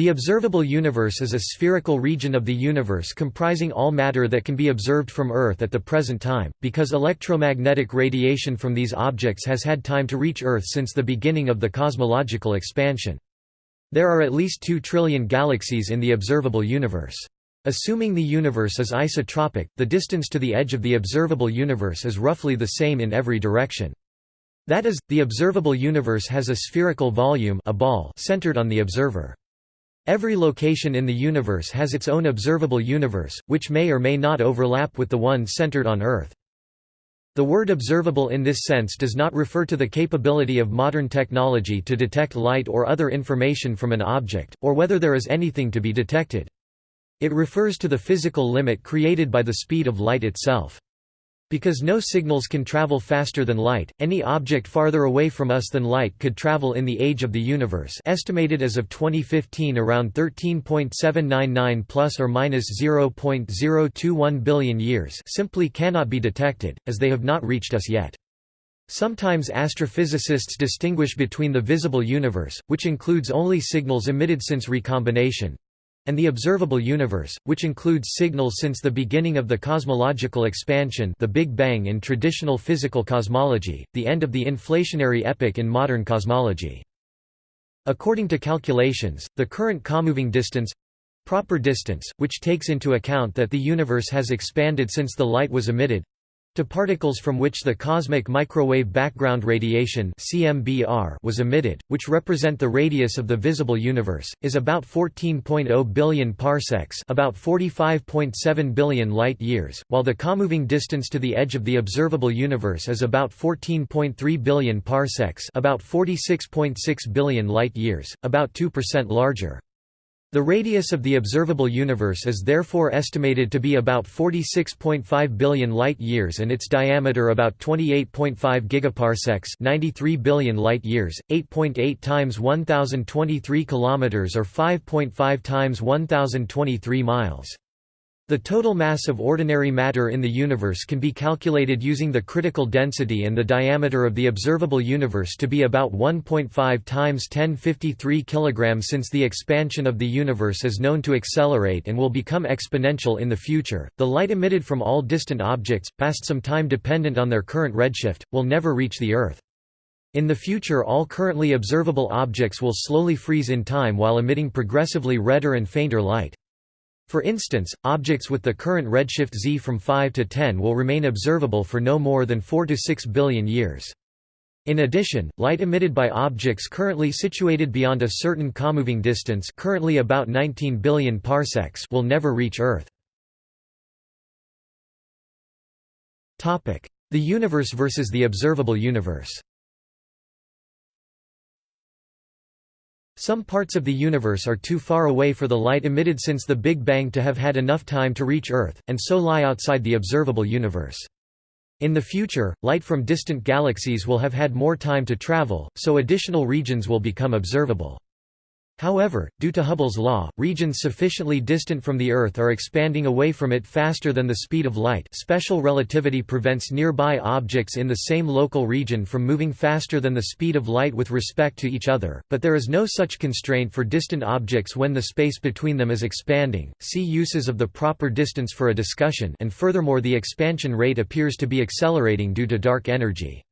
The observable universe is a spherical region of the universe comprising all matter that can be observed from Earth at the present time, because electromagnetic radiation from these objects has had time to reach Earth since the beginning of the cosmological expansion. There are at least 2 trillion galaxies in the observable universe. Assuming the universe is isotropic, the distance to the edge of the observable universe is roughly the same in every direction. That is, the observable universe has a spherical volume a ball centered on the observer. Every location in the universe has its own observable universe, which may or may not overlap with the one centered on Earth. The word observable in this sense does not refer to the capability of modern technology to detect light or other information from an object, or whether there is anything to be detected. It refers to the physical limit created by the speed of light itself. Because no signals can travel faster than light, any object farther away from us than light could travel in the age of the universe estimated as of 2015 around 13.799 plus or minus 0.021 billion years simply cannot be detected, as they have not reached us yet. Sometimes astrophysicists distinguish between the visible universe, which includes only signals emitted since recombination, and the observable universe, which includes signals since the beginning of the cosmological expansion the Big Bang in traditional physical cosmology, the end of the inflationary epoch in modern cosmology. According to calculations, the current comoving distance proper distance, which takes into account that the universe has expanded since the light was emitted to particles from which the cosmic microwave background radiation (CMBR) was emitted, which represent the radius of the visible universe, is about 14.0 billion parsecs, about 45.7 billion light-years, while the comoving distance to the edge of the observable universe is about 14.3 billion parsecs, about 46.6 billion light-years, about 2% larger. The radius of the observable universe is therefore estimated to be about 46.5 billion light-years and its diameter about 28.5 gigaparsecs 93 billion light-years, 8.8 times 1023 kilometers or 5.5 times 1023 miles. The total mass of ordinary matter in the universe can be calculated using the critical density and the diameter of the observable universe to be about 1.5 times 1053 kg since the expansion of the universe is known to accelerate and will become exponential in the future. The light emitted from all distant objects, past some time dependent on their current redshift, will never reach the Earth. In the future all currently observable objects will slowly freeze in time while emitting progressively redder and fainter light. For instance, objects with the current redshift z from 5 to 10 will remain observable for no more than 4 to 6 billion years. In addition, light emitted by objects currently situated beyond a certain comoving distance currently about 19 billion parsecs will never reach Earth. The universe versus the observable universe Some parts of the universe are too far away for the light emitted since the Big Bang to have had enough time to reach Earth, and so lie outside the observable universe. In the future, light from distant galaxies will have had more time to travel, so additional regions will become observable. However, due to Hubble's law, regions sufficiently distant from the Earth are expanding away from it faster than the speed of light special relativity prevents nearby objects in the same local region from moving faster than the speed of light with respect to each other, but there is no such constraint for distant objects when the space between them is expanding. See uses of the proper distance for a discussion and furthermore the expansion rate appears to be accelerating due to dark energy.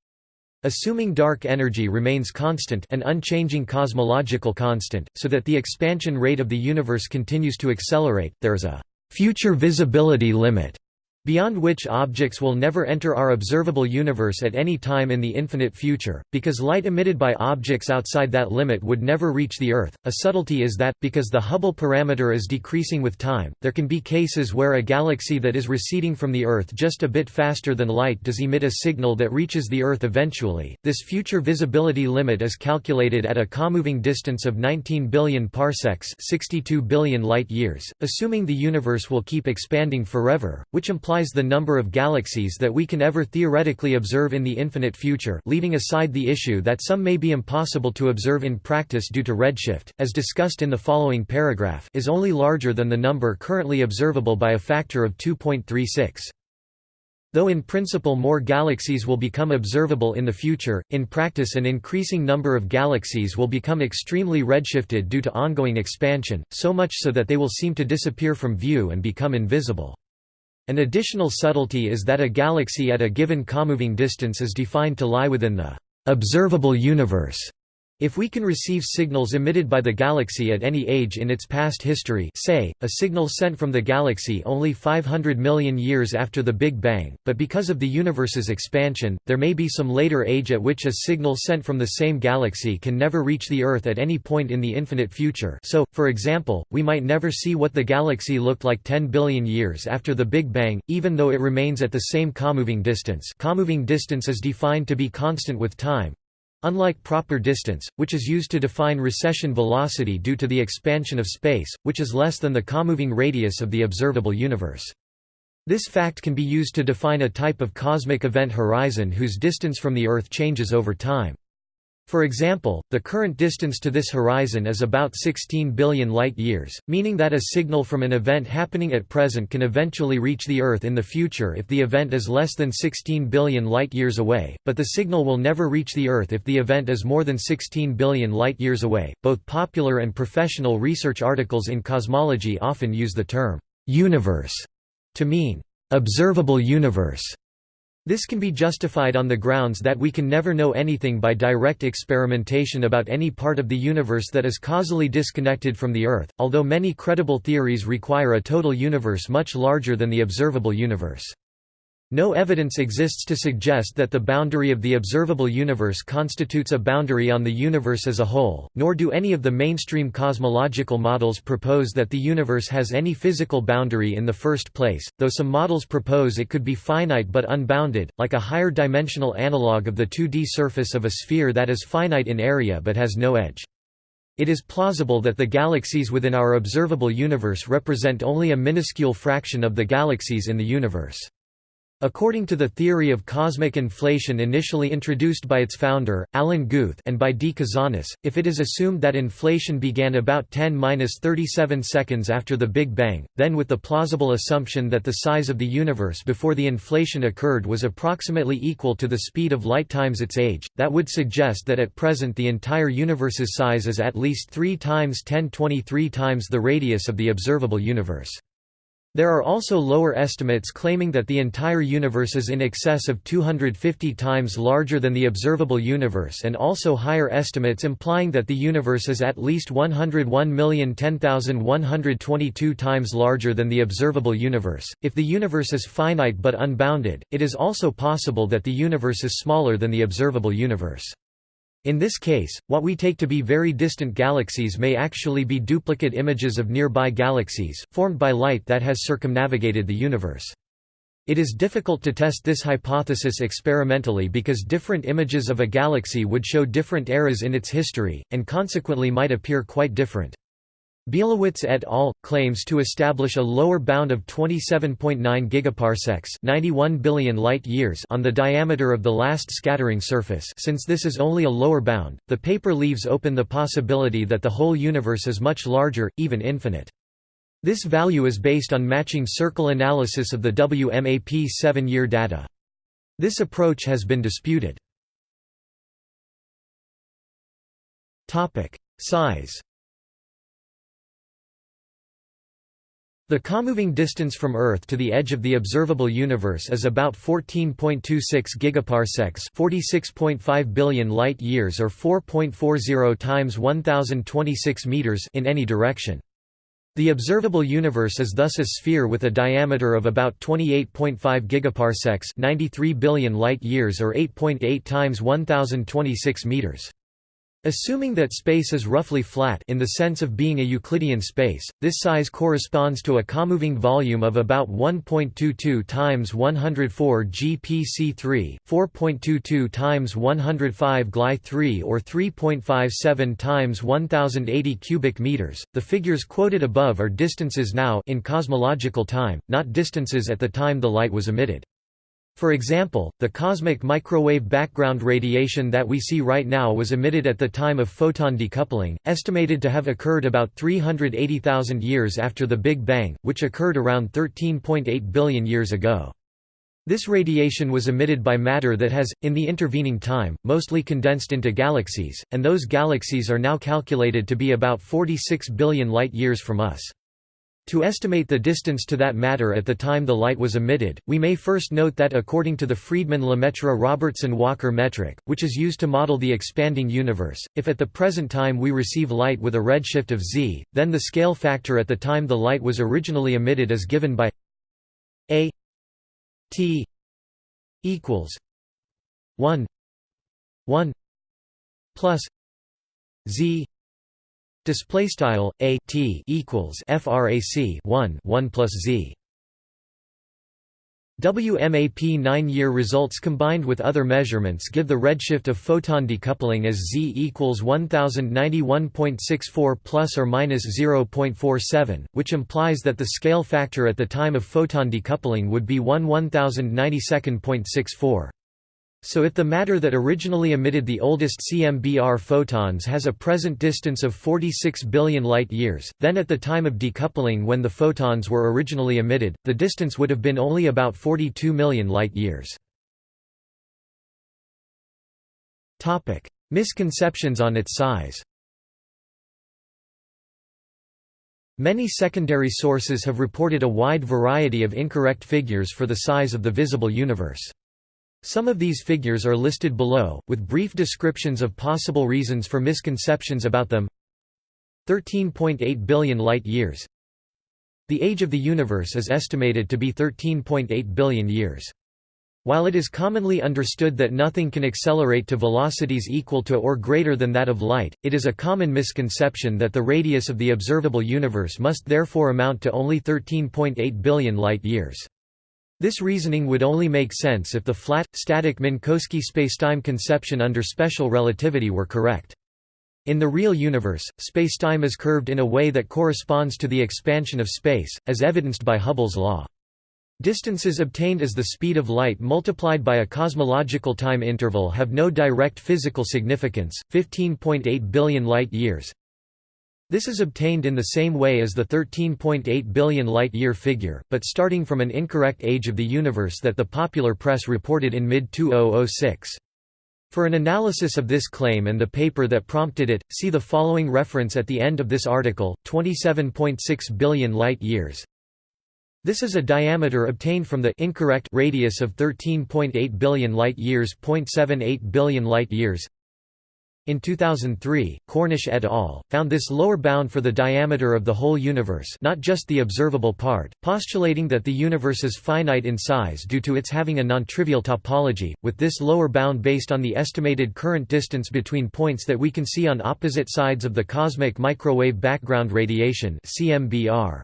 Assuming dark energy remains constant an unchanging cosmological constant, so that the expansion rate of the universe continues to accelerate, there is a «future visibility limit» beyond which objects will never enter our observable universe at any time in the infinite future, because light emitted by objects outside that limit would never reach the Earth. A subtlety is that, because the Hubble parameter is decreasing with time, there can be cases where a galaxy that is receding from the Earth just a bit faster than light does emit a signal that reaches the Earth eventually. This future visibility limit is calculated at a comoving distance of 19 billion parsecs, 62 billion light-years, assuming the universe will keep expanding forever, which implies multiplies the number of galaxies that we can ever theoretically observe in the infinite future leaving aside the issue that some may be impossible to observe in practice due to redshift, as discussed in the following paragraph is only larger than the number currently observable by a factor of 2.36. Though in principle more galaxies will become observable in the future, in practice an increasing number of galaxies will become extremely redshifted due to ongoing expansion, so much so that they will seem to disappear from view and become invisible. An additional subtlety is that a galaxy at a given comoving distance is defined to lie within the observable universe if we can receive signals emitted by the galaxy at any age in its past history say, a signal sent from the galaxy only 500 million years after the Big Bang, but because of the universe's expansion, there may be some later age at which a signal sent from the same galaxy can never reach the Earth at any point in the infinite future. So, for example, we might never see what the galaxy looked like 10 billion years after the Big Bang, even though it remains at the same comoving distance. Comoving distance is defined to be constant with time, Unlike proper distance, which is used to define recession velocity due to the expansion of space, which is less than the comoving radius of the observable universe. This fact can be used to define a type of cosmic event horizon whose distance from the Earth changes over time. For example, the current distance to this horizon is about 16 billion light-years, meaning that a signal from an event happening at present can eventually reach the Earth in the future if the event is less than 16 billion light-years away, but the signal will never reach the Earth if the event is more than 16 billion light-years away. Both popular and professional research articles in cosmology often use the term universe to mean observable universe this can be justified on the grounds that we can never know anything by direct experimentation about any part of the universe that is causally disconnected from the Earth, although many credible theories require a total universe much larger than the observable universe. No evidence exists to suggest that the boundary of the observable universe constitutes a boundary on the universe as a whole, nor do any of the mainstream cosmological models propose that the universe has any physical boundary in the first place, though some models propose it could be finite but unbounded, like a higher dimensional analog of the 2D surface of a sphere that is finite in area but has no edge. It is plausible that the galaxies within our observable universe represent only a minuscule fraction of the galaxies in the universe. According to the theory of cosmic inflation initially introduced by its founder, Alan Guth and by D. Kazanas, if it is assumed that inflation began about 10-37 seconds after the Big Bang, then with the plausible assumption that the size of the universe before the inflation occurred was approximately equal to the speed of light times its age, that would suggest that at present the entire universe's size is at least 3 times 1023 times the radius of the observable universe. There are also lower estimates claiming that the entire universe is in excess of 250 times larger than the observable universe and also higher estimates implying that the universe is at least 101,010,122 times larger than the observable universe. If the universe is finite but unbounded, it is also possible that the universe is smaller than the observable universe. In this case, what we take to be very distant galaxies may actually be duplicate images of nearby galaxies, formed by light that has circumnavigated the universe. It is difficult to test this hypothesis experimentally because different images of a galaxy would show different eras in its history, and consequently might appear quite different. Bielewicz et al. claims to establish a lower bound of 27.9 gigaparsecs 91 billion light-years on the diameter of the last scattering surface since this is only a lower bound, the paper leaves open the possibility that the whole universe is much larger, even infinite. This value is based on matching circle analysis of the WMAP seven-year data. This approach has been disputed. Size The comoving distance from Earth to the edge of the observable universe is about 14.26 gigaparsecs, 46.5 billion light-years or 4.40 times 1026 meters in any direction. The observable universe is thus a sphere with a diameter of about 28.5 gigaparsecs, 93 billion light-years or 8.8 times 1026 meters. Assuming that space is roughly flat in the sense of being a Euclidean space, this size corresponds to a comoving volume of about 1.22 times 104 GPC3, 4.22 times 105 Gly3 or 3.57 times 1080 cubic meters. The figures quoted above are distances now in cosmological time, not distances at the time the light was emitted. For example, the cosmic microwave background radiation that we see right now was emitted at the time of photon decoupling, estimated to have occurred about 380,000 years after the Big Bang, which occurred around 13.8 billion years ago. This radiation was emitted by matter that has, in the intervening time, mostly condensed into galaxies, and those galaxies are now calculated to be about 46 billion light-years from us. To estimate the distance to that matter at the time the light was emitted, we may first note that according to the Friedmann-Lemaitre-Robertson-Walker metric, which is used to model the expanding universe, if at the present time we receive light with a redshift of z, then the scale factor at the time the light was originally emitted is given by a T equals one one plus Z display style a T equals frac 1 1 plus Z WMAP 9-year results combined with other measurements give the redshift of photon decoupling as z equals 1091.64 plus or minus 0.47, which implies that the scale factor at the time of photon decoupling would be 1 1092.64. So if the matter that originally emitted the oldest CMBR photons has a present distance of 46 billion light-years, then at the time of decoupling when the photons were originally emitted, the distance would have been only about 42 million light-years. Misconceptions on its size Many secondary sources have reported a wide variety of incorrect figures for the size of the visible universe. Some of these figures are listed below, with brief descriptions of possible reasons for misconceptions about them 13.8 billion light-years The age of the universe is estimated to be 13.8 billion years. While it is commonly understood that nothing can accelerate to velocities equal to or greater than that of light, it is a common misconception that the radius of the observable universe must therefore amount to only 13.8 billion light-years. This reasoning would only make sense if the flat, static Minkowski spacetime conception under special relativity were correct. In the real universe, spacetime is curved in a way that corresponds to the expansion of space, as evidenced by Hubble's law. Distances obtained as the speed of light multiplied by a cosmological time interval have no direct physical significance, 15.8 billion light-years, this is obtained in the same way as the 13.8 billion light-year figure, but starting from an incorrect age of the universe that the popular press reported in mid-2006. For an analysis of this claim and the paper that prompted it, see the following reference at the end of this article, 27.6 billion light-years. This is a diameter obtained from the incorrect radius of 13.8 billion light-years, 0.78 billion light-years. In 2003, Cornish et al. found this lower bound for the diameter of the whole universe not just the observable part, postulating that the universe is finite in size due to its having a non-trivial topology, with this lower bound based on the estimated current distance between points that we can see on opposite sides of the cosmic microwave background radiation CMBR.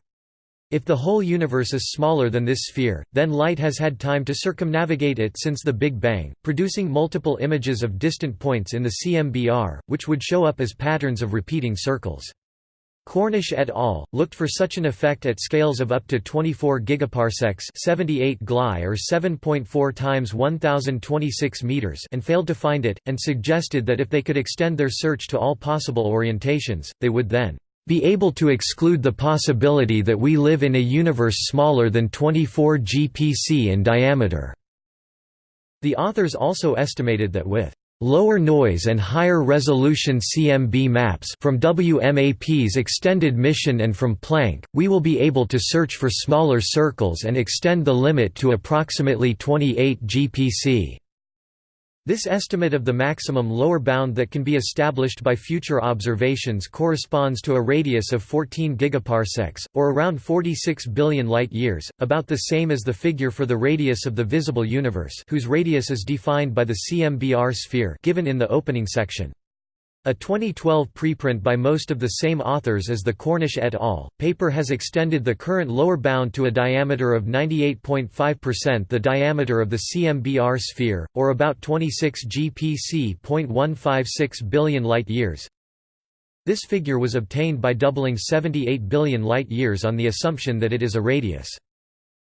If the whole universe is smaller than this sphere, then light has had time to circumnavigate it since the Big Bang, producing multiple images of distant points in the CMBR, which would show up as patterns of repeating circles. Cornish et al. looked for such an effect at scales of up to 24 gigaparsecs 78 Gly or 7.4 times 1026 meters and failed to find it, and suggested that if they could extend their search to all possible orientations, they would then be able to exclude the possibility that we live in a universe smaller than 24 GPC in diameter." The authors also estimated that with lower noise and higher resolution CMB maps from WMAP's extended mission and from Planck, we will be able to search for smaller circles and extend the limit to approximately 28 GPC. This estimate of the maximum lower bound that can be established by future observations corresponds to a radius of 14 gigaparsecs, or around 46 billion light-years, about the same as the figure for the radius of the visible universe whose radius is defined by the CMBR sphere given in the opening section. A 2012 preprint by most of the same authors as the Cornish et al. paper has extended the current lower bound to a diameter of 98.5% the diameter of the CMBR sphere, or about 26 GPC .156 billion light-years. This figure was obtained by doubling 78 billion light-years on the assumption that it is a radius.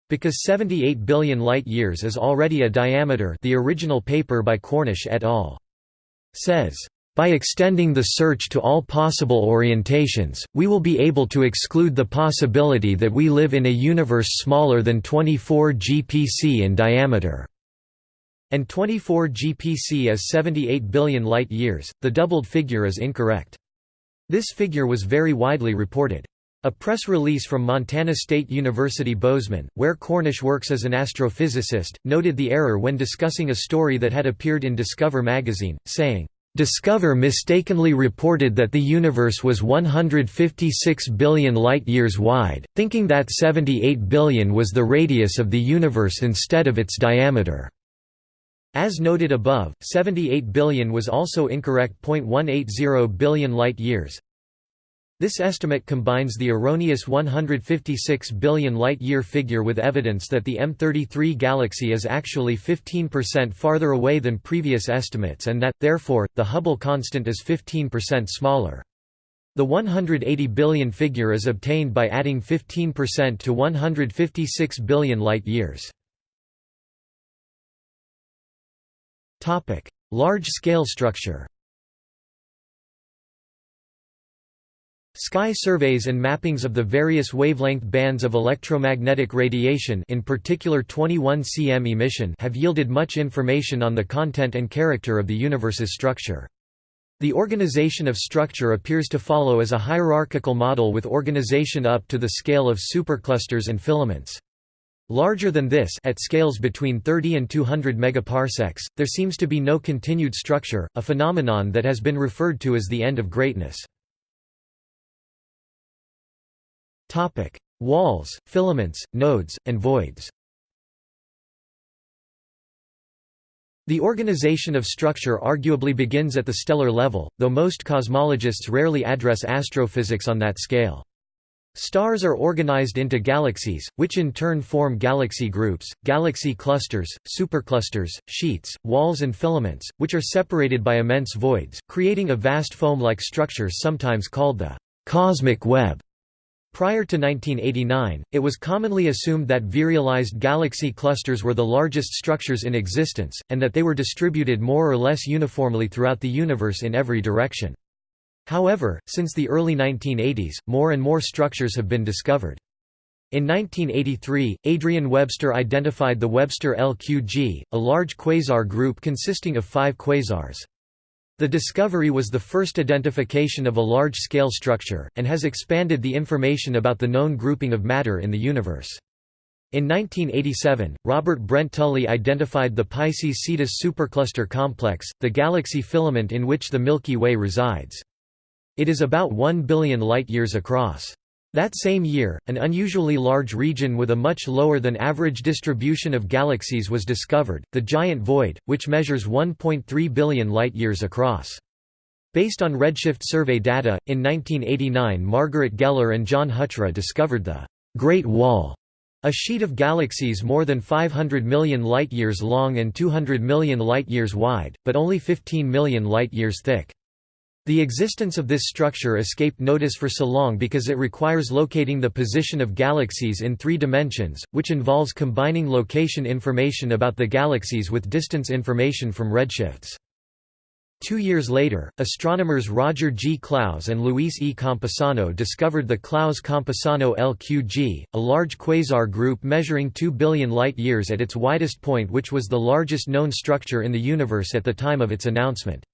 Because 78 billion light-years is already a diameter the original paper by Cornish et al. says By extending the search to all possible orientations, we will be able to exclude the possibility that we live in a universe smaller than 24 GPC in diameter and 24 GPC is 78 billion light-years. The doubled figure is incorrect. This figure was very widely reported. A press release from Montana State University Bozeman, where Cornish works as an astrophysicist, noted the error when discussing a story that had appeared in Discover magazine, saying, Discover mistakenly reported that the universe was 156 billion light-years wide, thinking that 78 billion was the radius of the universe instead of its diameter. As noted above, 78 billion was also incorrect 0.180 billion light-years. This estimate combines the erroneous 156 billion light-year figure with evidence that the M33 galaxy is actually 15% farther away than previous estimates and that, therefore, the Hubble constant is 15% smaller. The 180 billion figure is obtained by adding 15% to 156 billion light-years. Large-scale structure Sky surveys and mappings of the various wavelength bands of electromagnetic radiation in particular 21 cm emission have yielded much information on the content and character of the universe's structure. The organization of structure appears to follow as a hierarchical model with organization up to the scale of superclusters and filaments. Larger than this at scales between 30 and 200 megaparsecs, there seems to be no continued structure, a phenomenon that has been referred to as the end of greatness. Topic: Walls, filaments, nodes, and voids. The organization of structure arguably begins at the stellar level, though most cosmologists rarely address astrophysics on that scale. Stars are organized into galaxies, which in turn form galaxy groups, galaxy clusters, superclusters, sheets, walls and filaments, which are separated by immense voids, creating a vast foam-like structure sometimes called the cosmic web. Prior to 1989, it was commonly assumed that virialized galaxy clusters were the largest structures in existence, and that they were distributed more or less uniformly throughout the universe in every direction. However, since the early 1980s, more and more structures have been discovered. In 1983, Adrian Webster identified the Webster LQG, a large quasar group consisting of five quasars. The discovery was the first identification of a large-scale structure, and has expanded the information about the known grouping of matter in the universe. In 1987, Robert Brent Tully identified the Pisces-Cetus supercluster complex, the galaxy filament in which the Milky Way resides. It is about 1 billion light-years across. That same year, an unusually large region with a much lower than average distribution of galaxies was discovered, the Giant Void, which measures 1.3 billion light-years across. Based on redshift survey data, in 1989 Margaret Geller and John Huchra discovered the Great Wall, a sheet of galaxies more than 500 million light-years long and 200 million light-years wide, but only 15 million light-years thick. The existence of this structure escaped notice for so long because it requires locating the position of galaxies in three dimensions, which involves combining location information about the galaxies with distance information from redshifts. Two years later, astronomers Roger G. Clowes and Luis E. Campusano discovered the Clowes-Campusano LQG, a large quasar group measuring 2 billion light-years at its widest point which was the largest known structure in the universe at the time of its announcement.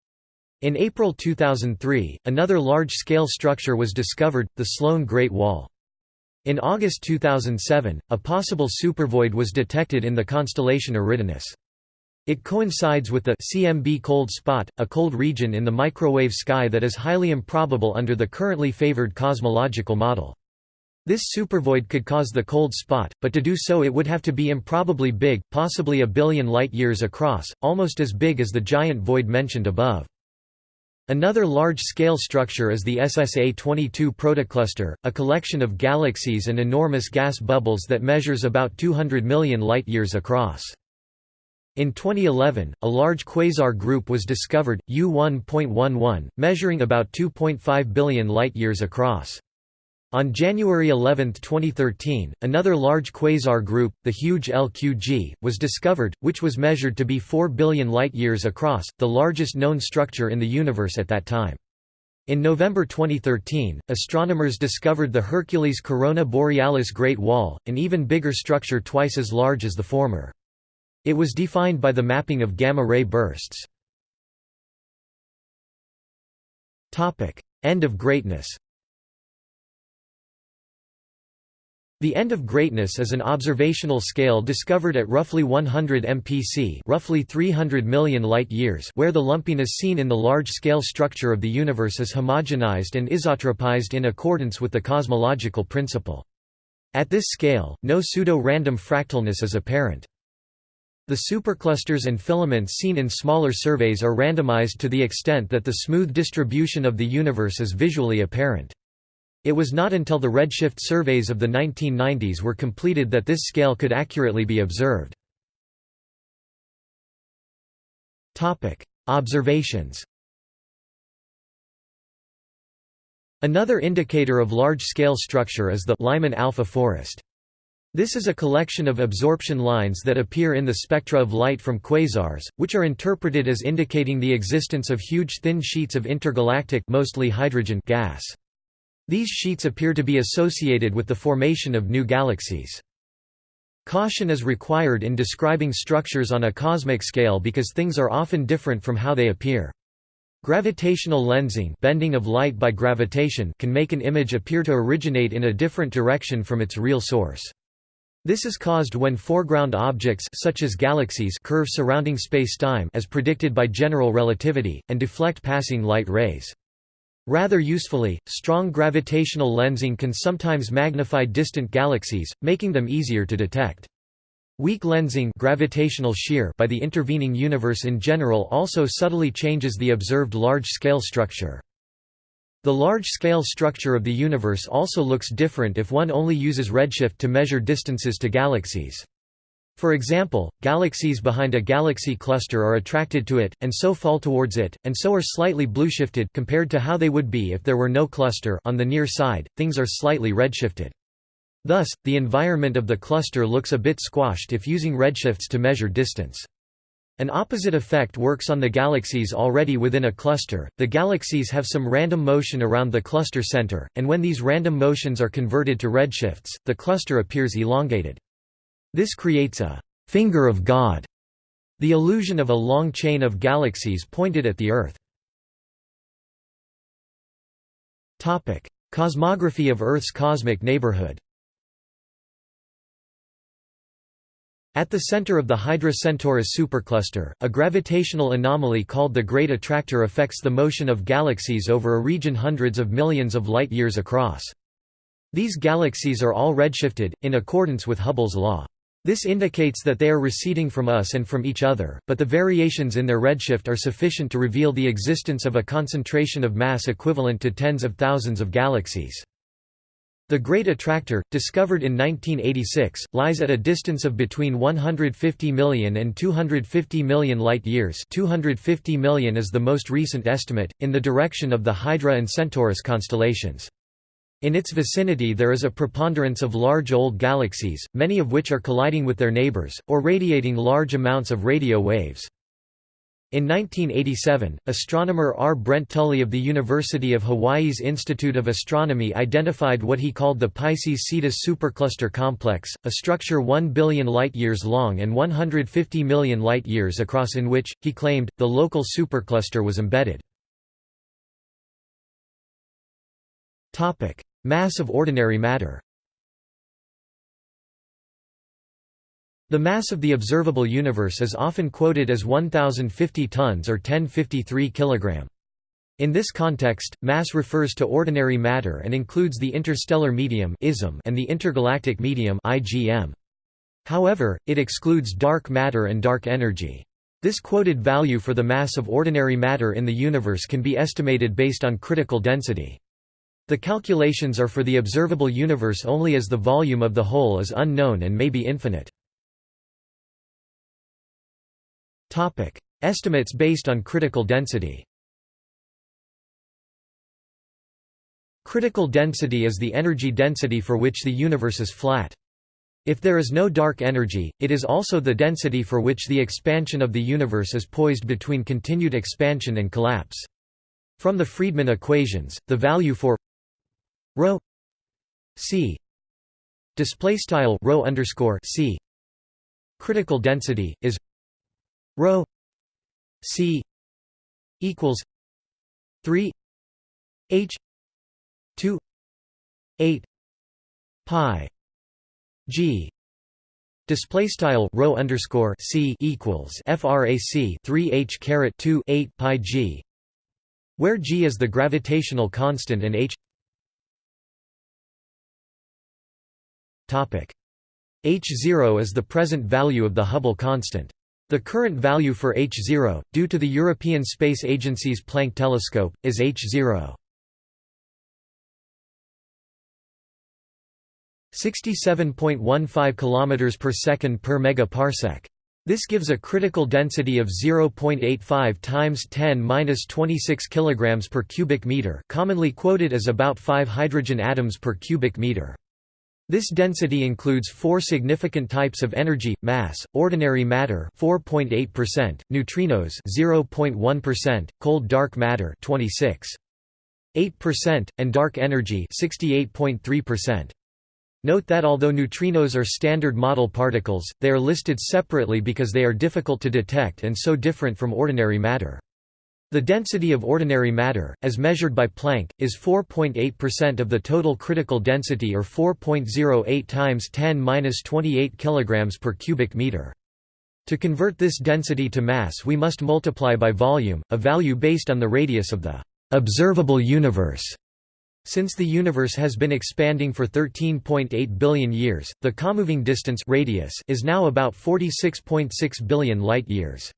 In April 2003, another large-scale structure was discovered, the Sloan Great Wall. In August 2007, a possible supervoid was detected in the constellation Eridanus. It coincides with the CMB cold spot, a cold region in the microwave sky that is highly improbable under the currently favored cosmological model. This supervoid could cause the cold spot, but to do so it would have to be improbably big, possibly a billion light-years across, almost as big as the giant void mentioned above. Another large-scale structure is the SSA-22 protocluster, a collection of galaxies and enormous gas bubbles that measures about 200 million light-years across. In 2011, a large quasar group was discovered, U1.11, measuring about 2.5 billion light-years across. On January 11, 2013, another large quasar group, the huge LQG, was discovered, which was measured to be 4 billion light-years across, the largest known structure in the universe at that time. In November 2013, astronomers discovered the Hercules Corona Borealis Great Wall, an even bigger structure twice as large as the former. It was defined by the mapping of gamma-ray bursts. End of greatness The end of greatness is an observational scale discovered at roughly 100 mpc roughly 300 million light-years where the lumpiness seen in the large-scale structure of the universe is homogenized and isotropized in accordance with the cosmological principle. At this scale, no pseudo-random fractalness is apparent. The superclusters and filaments seen in smaller surveys are randomized to the extent that the smooth distribution of the universe is visually apparent. It was not until the redshift surveys of the 1990s were completed that this scale could accurately be observed. Observations Another indicator of large-scale structure is the Lyman alpha forest. This is a collection of absorption lines that appear in the spectra of light from quasars, which are interpreted as indicating the existence of huge thin sheets of intergalactic mostly hydrogen gas. These sheets appear to be associated with the formation of new galaxies. Caution is required in describing structures on a cosmic scale because things are often different from how they appear. Gravitational lensing bending of light by gravitation can make an image appear to originate in a different direction from its real source. This is caused when foreground objects such as galaxies curve surrounding spacetime as predicted by general relativity, and deflect passing light rays. Rather usefully, strong gravitational lensing can sometimes magnify distant galaxies, making them easier to detect. Weak lensing gravitational shear by the intervening universe in general also subtly changes the observed large-scale structure. The large-scale structure of the universe also looks different if one only uses redshift to measure distances to galaxies. For example, galaxies behind a galaxy cluster are attracted to it, and so fall towards it, and so are slightly blueshifted compared to how they would be if there were no cluster on the near side, things are slightly redshifted. Thus, the environment of the cluster looks a bit squashed if using redshifts to measure distance. An opposite effect works on the galaxies already within a cluster. The galaxies have some random motion around the cluster center, and when these random motions are converted to redshifts, the cluster appears elongated. This creates a «finger of God», the illusion of a long chain of galaxies pointed at the Earth. Cosmography of Earth's cosmic neighborhood At the center of the Hydra Centaurus supercluster, a gravitational anomaly called the Great Attractor affects the motion of galaxies over a region hundreds of millions of light-years across. These galaxies are all redshifted, in accordance with Hubble's law. This indicates that they are receding from us and from each other, but the variations in their redshift are sufficient to reveal the existence of a concentration of mass equivalent to tens of thousands of galaxies. The Great Attractor, discovered in 1986, lies at a distance of between 150 million and 250 million light-years 250 million is the most recent estimate, in the direction of the Hydra and Centaurus constellations. In its vicinity there is a preponderance of large old galaxies, many of which are colliding with their neighbors, or radiating large amounts of radio waves. In 1987, astronomer R. Brent Tully of the University of Hawaii's Institute of Astronomy identified what he called the Pisces-Cetus supercluster complex, a structure 1 billion light-years long and 150 million light-years across in which, he claimed, the local supercluster was embedded. Mass of ordinary matter The mass of the observable universe is often quoted as 1050 tons or 1053 kg. In this context, mass refers to ordinary matter and includes the interstellar medium and the intergalactic medium However, it excludes dark matter and dark energy. This quoted value for the mass of ordinary matter in the universe can be estimated based on critical density. The calculations are for the observable universe only as the volume of the whole is unknown and may be infinite. Estimates based on critical density Critical density is the energy density for which the universe is flat. If there is no dark energy, it is also the density for which the expansion of the universe is poised between continued expansion and collapse. From the Friedmann equations, the value for ρ c display style rho underscore c. Critical density is rho c equals 3 h 2 8 pi g. Display style rho underscore c equals frac 3 h caret 2 8 pi g where g is the gravitational constant and h h0 is the present value of the Hubble constant the current value for h0 due to the European Space Agency's Planck telescope is h0 67.15 km per second per megaparsec. This gives a critical density of 0.85 times 10^-26 kg per cubic meter, commonly quoted as about 5 hydrogen atoms per cubic meter. This density includes four significant types of energy: mass, ordinary matter, 4.8%, neutrinos, 0.1%, cold dark matter, 26.8%, and dark energy, 68.3%. Note that although neutrinos are standard model particles, they are listed separately because they are difficult to detect and so different from ordinary matter. The density of ordinary matter, as measured by Planck, is 4.8% of the total critical density or 4.08 times 10^-28 kg per cubic meter. To convert this density to mass we must multiply by volume, a value based on the radius of the observable universe. Since the universe has been expanding for 13.8 billion years, the comoving distance radius is now about 46.6 billion light-years.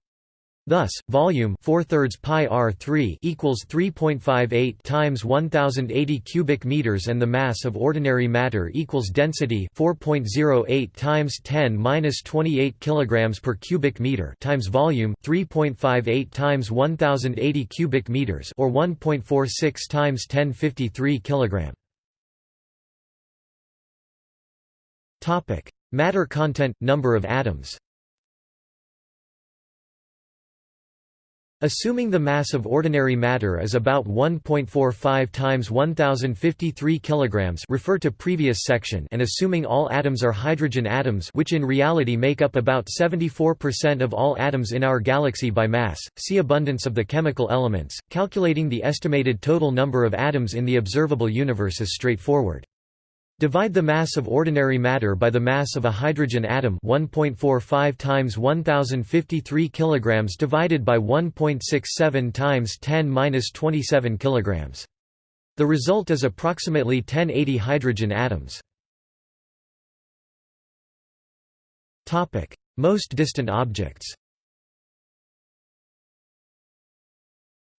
Thus, volume 4 thirds pi r3 equals 3.58 times 1080 cubic meters, and the mass of ordinary matter equals density 4.08 times 10 minus 28 kilograms per cubic meter times volume 3.58 times 1080 cubic meters, or 1.46 times 1053 kilogram. Topic: Matter content, number of atoms. Assuming the mass of ordinary matter is about 1.45 times 1053 kilograms refer to previous section and assuming all atoms are hydrogen atoms which in reality make up about 74% of all atoms in our galaxy by mass, see abundance of the chemical elements, calculating the estimated total number of atoms in the observable universe is straightforward. Divide the mass of ordinary matter by the mass of a hydrogen atom 1.45 times 1053 kilograms divided by 1.67 times 10^-27 kilograms. The result is approximately 1080 hydrogen atoms. Topic: Most distant objects.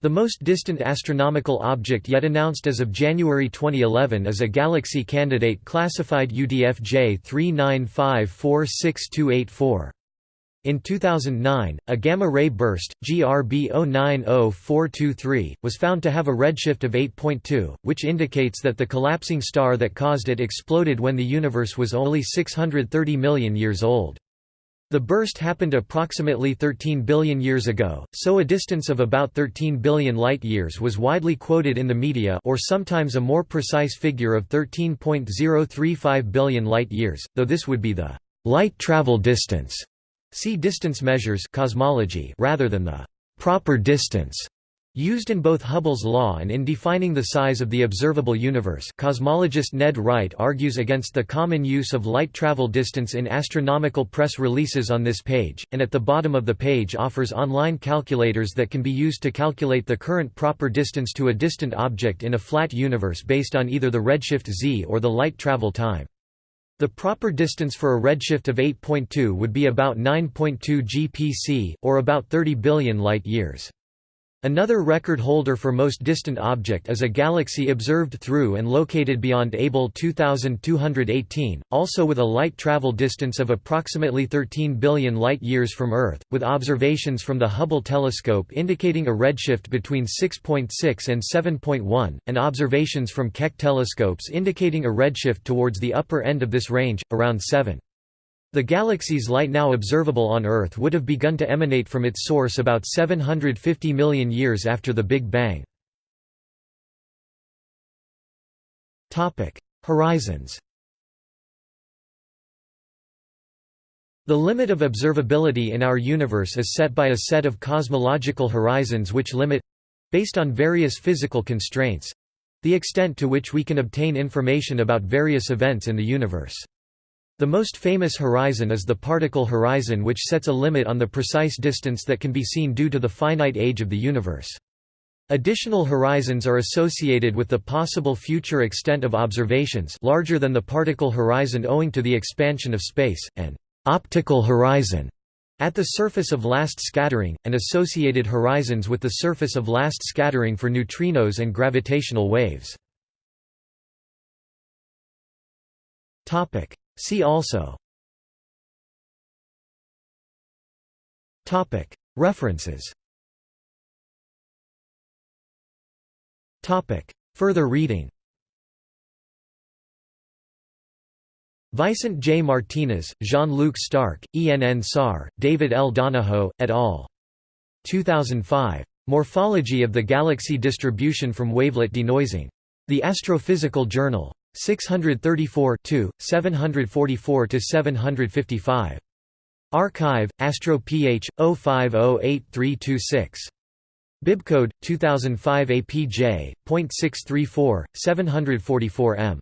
The most distant astronomical object yet announced as of January 2011 is a galaxy candidate classified UDF J395462884. In 2009, a gamma-ray burst, GRB 090423, was found to have a redshift of 8.2, which indicates that the collapsing star that caused it exploded when the universe was only 630 million years old. The burst happened approximately 13 billion years ago, so a distance of about 13 billion light-years was widely quoted in the media or sometimes a more precise figure of 13.035 billion light-years, though this would be the light travel distance. See distance measures cosmology rather than the proper distance Used in both Hubble's law and in defining the size of the observable universe cosmologist Ned Wright argues against the common use of light travel distance in astronomical press releases on this page, and at the bottom of the page offers online calculators that can be used to calculate the current proper distance to a distant object in a flat universe based on either the redshift z or the light travel time. The proper distance for a redshift of 8.2 would be about 9.2 GPC, or about 30 billion light-years. Another record holder for most distant object is a galaxy observed through and located beyond Abell 2218, also with a light travel distance of approximately 13 billion light-years from Earth, with observations from the Hubble telescope indicating a redshift between 6.6 and 7.1, and observations from Keck telescopes indicating a redshift towards the upper end of this range, around 7. The galaxy's light now observable on Earth would have begun to emanate from its source about 750 million years after the Big Bang. Horizons The limit of observability in our universe is set by a set of cosmological horizons which limit—based on various physical constraints—the extent to which we can obtain information about various events in the universe. The most famous horizon is the particle horizon which sets a limit on the precise distance that can be seen due to the finite age of the universe. Additional horizons are associated with the possible future extent of observations larger than the particle horizon owing to the expansion of space, and optical horizon at the surface of last scattering, and associated horizons with the surface of last scattering for neutrinos and gravitational waves. See also References Further reading Vicent J. Martinez, Jean-Luc Starck, E. N. N. Saar, David L. Donoho, et al. 2005. Morphology of the Galaxy Distribution from Wavelet Denoising. The Astrophysical Journal. 634 744–755. Archive, Astro PH, 05083326. Bibcode, 2005 APJ.634, 744M.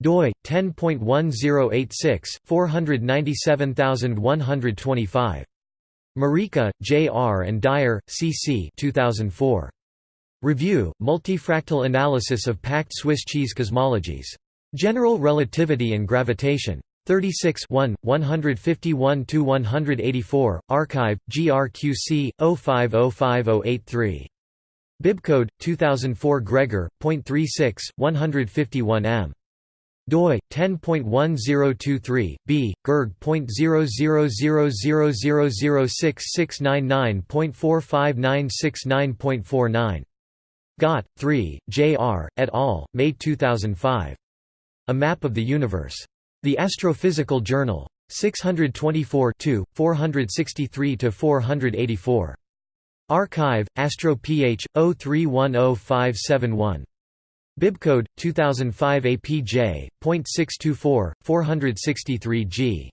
doi, 10.1086, 497125. Mureika, J. R. and Dyer, C. C. 2004. Review, Multifractal Analysis of Packed Swiss Cheese Cosmologies. General Relativity and Gravitation. 36 151–184, Archive, GRQC, 05058083. Bibcode, 2004 Gregor, .36, 151 m doi 10.1023 b gerg.000006699.45969.49 Gott, 3, J. R., et al., May 2005. A Map of the Universe. The Astrophysical Journal. 624 463–484. Archive, Astro Ph. 03105571. Bibcode, 2005 APJ.624, 463 g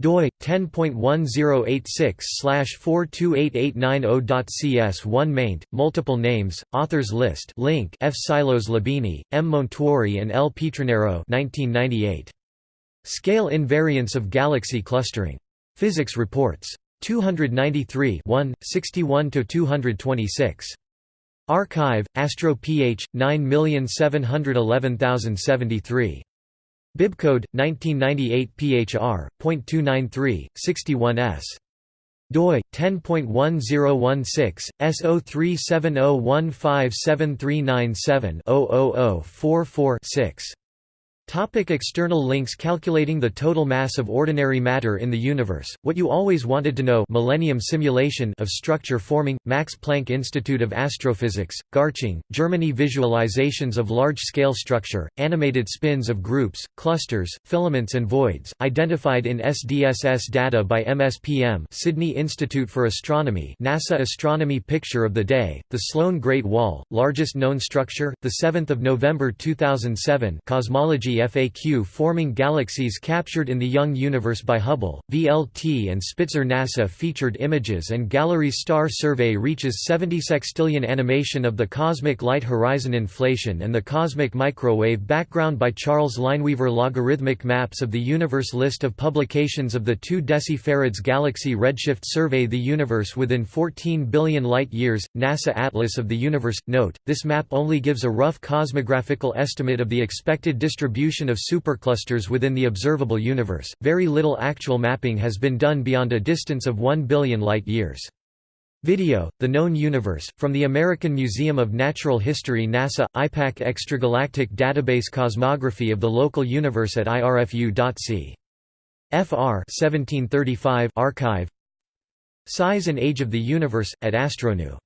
doi 10.1086/428890.cs1 maint multiple names authors list link F. Sylos Labini M. Montuori and L. Pietronero 1998 Scale invariance of galaxy clustering. Physics Reports. 293 1 61 to 226 Archive Astro Ph 9711073 Bibcode 1998 PHR .293 61s doi 10.1016 S0370157397 Topic external links Calculating the total mass of ordinary matter in the universe, what you always wanted to know Millennium Simulation of Structure Forming, Max Planck Institute of Astrophysics, Garching, Germany Visualizations of large-scale structure, animated spins of groups, clusters, filaments and voids, identified in SDSS data by MSPM Sydney Institute for Astronomy NASA Astronomy Picture of the Day, the Sloan Great Wall, largest known structure, 7 November 2007 Cosmology FAQ Forming galaxies captured in the Young Universe by Hubble, VLT and Spitzer NASA featured images and galleries star survey reaches 70 sextillion animation of the cosmic light horizon inflation and the cosmic microwave background by Charles Lineweaver. Logarithmic maps of the universe list of publications of the 2 decifarads galaxy redshift survey the universe within 14 billion light years. NASA Atlas of the universe. Note this map only gives a rough cosmographical estimate of the expected distribution distribution of superclusters within the observable universe, very little actual mapping has been done beyond a distance of 1 billion light-years. Video, The Known Universe, from the American Museum of Natural History NASA, IPAC Extragalactic Database Cosmography of the Local Universe at irfu.c. Fr 1735 archive Size and Age of the Universe, at Astronew